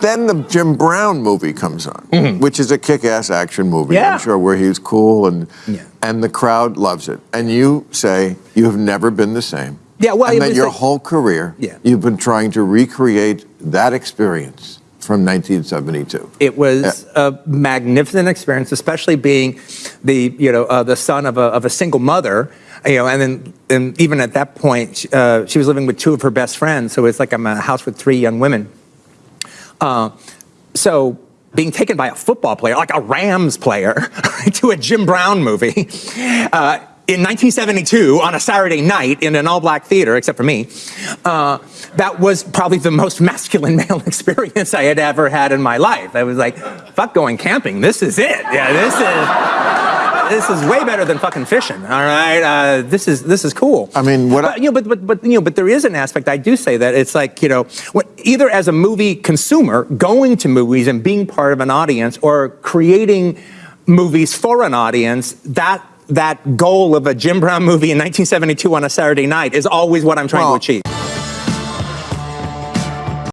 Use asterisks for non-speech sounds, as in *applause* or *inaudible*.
Then the Jim Brown movie comes on, which is a kick-ass action movie. Yeah. I'm sure, where he's cool and Yeah. and the crowd loves it. And you say you have never been the same. Yeah, well, and that your like- whole career, Yeah. you've been trying to recreate that experience from 1972. It was a magnificent experience, especially being the you know uh, the son of a, of a single mother. You know, and then and even at that point, uh, she was living with two of her best friends. So it's like I'm a house with three young women. Uh, so being taken by a football player, like a Rams player, *laughs* to a Jim Brown movie uh, in 1972 on a Saturday night in an all-black theater, except for me, uh, that was probably the most masculine *laughs* male experience I had ever had in my life. I was like, fuck going camping. This is it. Yeah, this is. This is way better than fucking fishing. All right, uh, this is this is cool. I mean, what I- But, you know, but, but, but, you know, but there is an aspect, I do say that, it's like, you know, what, either as a movie consumer, going to movies and being part of an audience, or creating movies for an audience, that, that goal of a Jim Brown movie in 1972 on a Saturday night is always what I'm trying Well, to achieve.